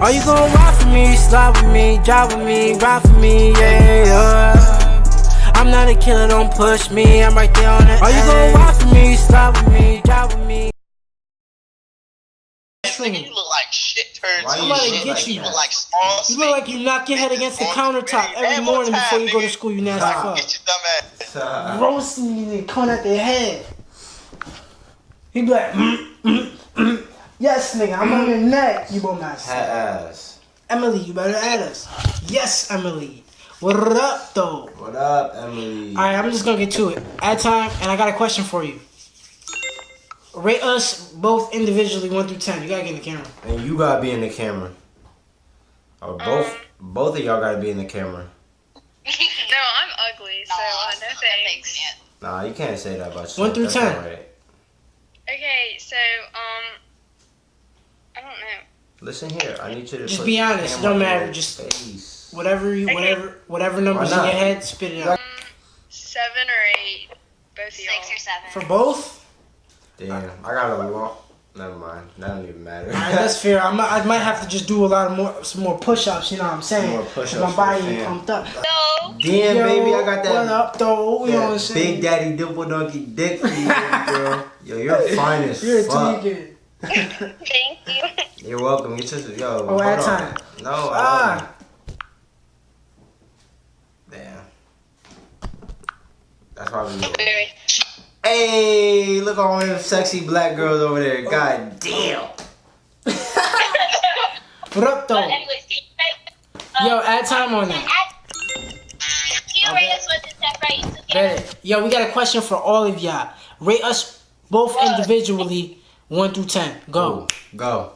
Are you gonna ride for me, slide with me, drive with me, ride for me, yeah. I'm not a killer, don't push me, I'm right there on the Are you gonna ride for me, slide with me, drive with me? Nigga, you look like shit turns. Why You you look look like like you? you look like small. You look like you knock your head against the countertop every morning before you go to school, you nasty fuck. Get your dumb ass. Uh, roasting you and coming at their head. He be like, mm, mm, mm. Yes, nigga, I'm on your neck, you bum ass. hat ass. Emily, you better add us. Yes, Emily. What up, though? What up, Emily? All right, I'm just gonna get to it. At time, and I got a question for you. Rate us both individually, one through ten. You gotta get in the camera. And you gotta be in the camera. Or both, both of y'all gotta be in the camera. no, I'm ugly, so uh, no thanks. Nah, you can't say that about yourself. One through That's 10. not right. Okay, so um, I don't know. Listen here, I need you to Just put be honest, camera don't matter, just- face. Whatever you, Okay. whatever, whatever numbers in Why your head, spit it out. Seven or eight, both of y'all. Six or seven. For both. Damn, I got a long. Never mind. That don't even matter. All right, that's fair. I might, I might have to just do a lot of more, some more push-ups. You know what I'm saying? More push-ups My body fam. ain't pumped up. No. Damn, Yo, baby, I got that. What up, though? You know what I'm saying? Big Daddy Dimple Donkey Dick for you, girl. Yo, you're fine as You're a fuck. tweaker. Thank you. You're welcome. You just yo. Oh, hold on. time. No, I Ah. Damn. That's why we. Very. Hey, look at all them sexy black girls over there. God damn. What up, though? anyways, can Yo, add time on that. you rate us with the step right? So can- Bet. Yo, we got a question for all of y'all. Rate us both individually, one through ten. Go. Go.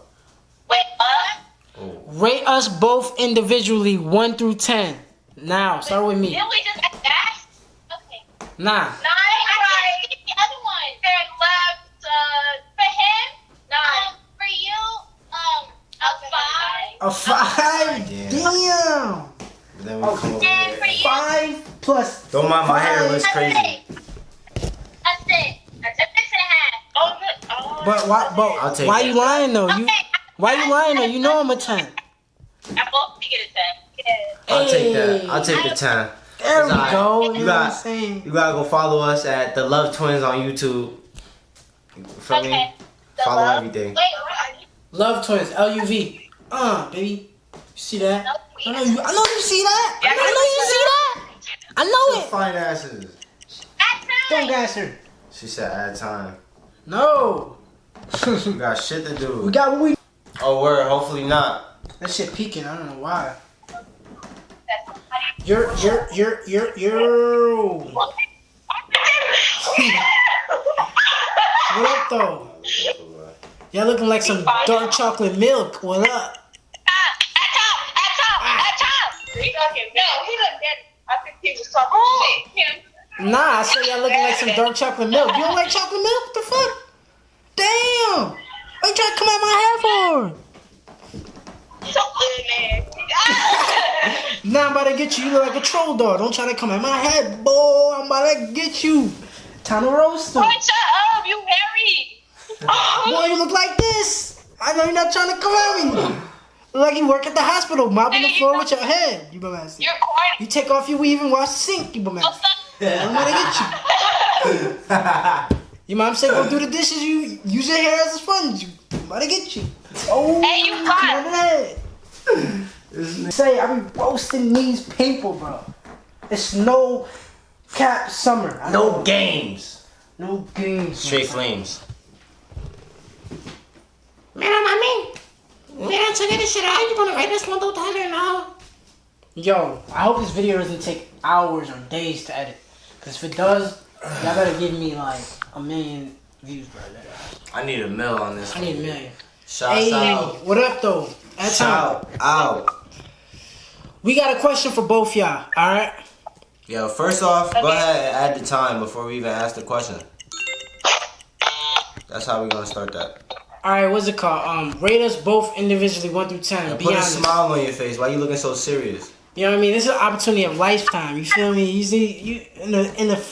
Wait, what? Oh. Rate us both individually, one through ten. Now, start with me. Didn't we just ask that? Okay. Nah. Nine, right. The other one. Third left, uh, for him, nine. Um, for you, um, a five. A five. Yeah. Damn. Then we come over here. you, Five plus. Don't mind my hair. five. Looks crazy. That's it. That's a six and a half. Oh, good. Oh, But why? I'll But take why that. you lying though? You why you lying though? You know I'm a ten. I both get a ten. Yeah. I'll take that. I'll take the time. There we It's go. You, You I'm got- saying? You gotta go follow us at the Love Twins on YouTube. You feel me? Okay. The Follow love- everything. Wait, are? Love twins. L U V. Uh, baby. You see that? I know you. I know you see that. Yeah, I know you see that. I know it. Fine asses. That's Don't nine. gas her. She said add time. No. We got shit to do. we got what we. Oh, word. Hopefully not. That shit peaking. I don't know why. You're you're you're you're you're. What up though? Y'all looking like some dark chocolate milk. What up? At top, at top, at top. He no, he looked dead. I think he was talking shit. Nah, I said y'all looking like some dark chocolate milk. You don't like chocolate milk? What the fuck? My hair? So good, man. Nah, I'm about to get you. You look like a troll dog. Don't try to come at my head, boy. I'm about to get you. Time to roast him. Boy, shut up, you hairy. Boy, you look like this. I know you're not trying to come at me. Like you work at the hospital, mopping the floor with your head. You bum ass. You're corny. You take off your weave and wash the sink. You bum ass. stop. I'm gonna get you. Your mom said go do the dishes. You use your hair as a sponge. I'm about to get you. Oh, Hey, you come got- on the. Say I be roasting these people, bro. It's no cap summer. I No know. games. no games. Straight flames. Man, I mean, man, check this shit out. You gonna write this one though, Tyler? now? Yo, I hope this video doesn't take hours or days to edit. Cause if it does, y'all better give me like a million views, bro. I need a mill on this. I need a million. Shout Hey, out. what up though? At time. Out. We got a question for both y'all. All right. Yo, first off, go ahead and add the time before we even ask the question. That's how we're gonna start that. All right. What's it called? Um, rate us both individually, one through ten. And Be put a smile on your face. Why you looking so serious? You know what I mean? This is an opportunity of lifetime. You feel me? You see, you in the in the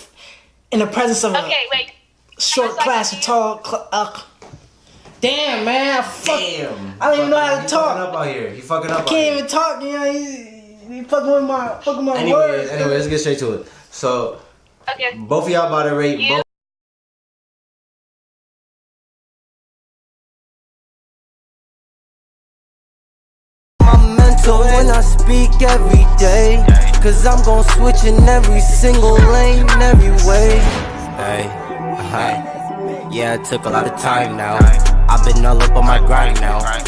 in the presence of a wait. short class, a tall. Cl- uh, Damn, man. I fuck. Damn. I don't even know how to He talk. fucking up out here. He fucking up. I out can't here. even talk. You know, he, he fucking with my fucking my Anyway, words. anyway, let's get straight to it. So Okay. both of y'all about to rate You- both. my mental when I speak every day. Cause I'm gon' switch in every single lane, every way. Hey, uh-huh. yeah, it took a lot of time now. I've been all up on my grind now.